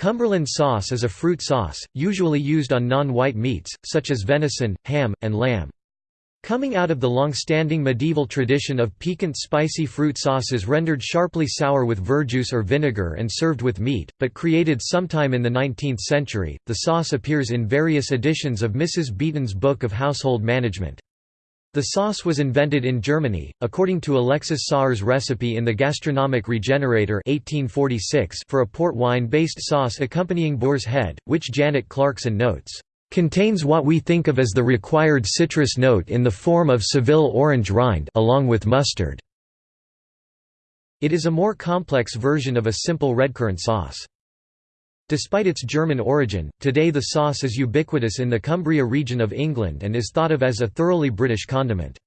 Cumberland sauce is a fruit sauce, usually used on non-white meats, such as venison, ham, and lamb. Coming out of the long-standing medieval tradition of piquant spicy fruit sauces rendered sharply sour with verjuice or vinegar and served with meat, but created sometime in the 19th century, the sauce appears in various editions of Mrs. Beeton's Book of Household Management. The sauce was invented in Germany, according to Alexis Soyer's recipe in The Gastronomic Regenerator 1846 for a port wine-based sauce accompanying boar's head, which Janet Clarkson notes, "...contains what we think of as the required citrus note in the form of Seville orange rind along with mustard." It is a more complex version of a simple redcurrant sauce. Despite its German origin, today the sauce is ubiquitous in the Cumbria region of England and is thought of as a thoroughly British condiment.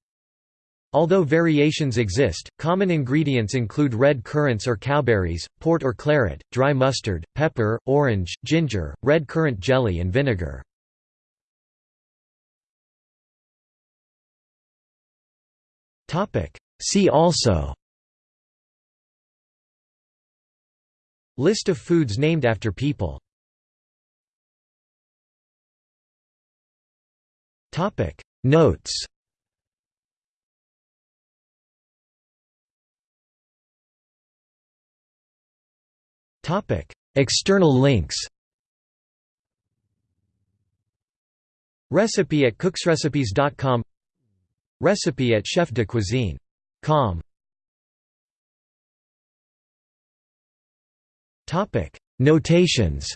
Although variations exist, common ingredients include red currants or cowberries, port or claret, dry mustard, pepper, orange, ginger, red currant jelly and vinegar. See also List of foods named after people. Topic. Notes. External links. Recipe at cooksrecipes.com Recipe at chefdecuisine.com Topic: Notations.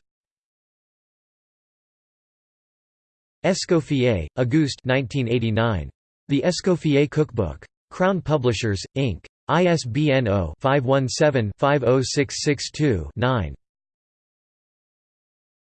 Escoffier, Auguste 1989. The Escoffier Cookbook. Crown Publishers, Inc. ISBN 0-517-50662-9.